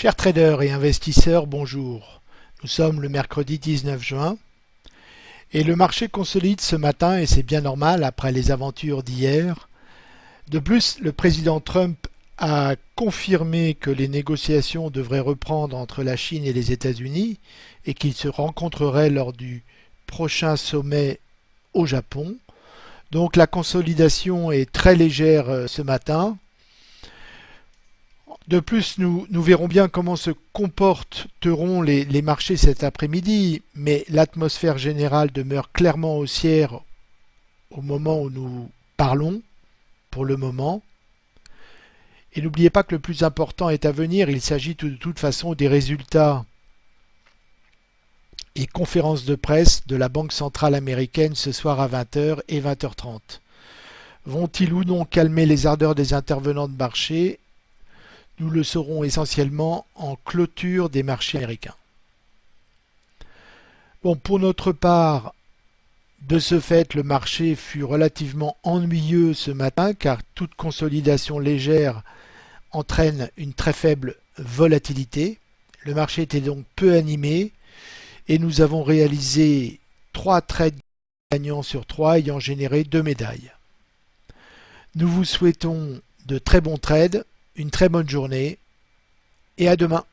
Chers traders et investisseurs, bonjour. Nous sommes le mercredi 19 juin et le marché consolide ce matin et c'est bien normal après les aventures d'hier. De plus, le président Trump a confirmé que les négociations devraient reprendre entre la Chine et les États-Unis et qu'ils se rencontreraient lors du prochain sommet au Japon. Donc la consolidation est très légère euh, ce matin. De plus, nous, verrons bien comment se comporteront les, les marchés cet après-midi, mais l'atmosphère générale demeure clairement haussière au moment où nous parlons, pour le moment. Et n'oubliez pas que le plus important est à venir, il s'agit de toute façon des résultats et conférences de presse de la Banque centrale américaine ce soir à 20h et 20h30. Vont-ils ou non calmer les ardeurs des intervenants de marché? Nous le saurons essentiellement en clôture des marchés américains. Pour notre part, de ce fait, le marché fut relativement ennuyeux ce matin car toute consolidation légère entraîne une très faible volatilité. Le marché était donc peu animé et nous avons réalisé trois trades gagnants sur trois ayant généré deux médailles. Nous vous souhaitons de très bons trades une très bonne journée et à demain.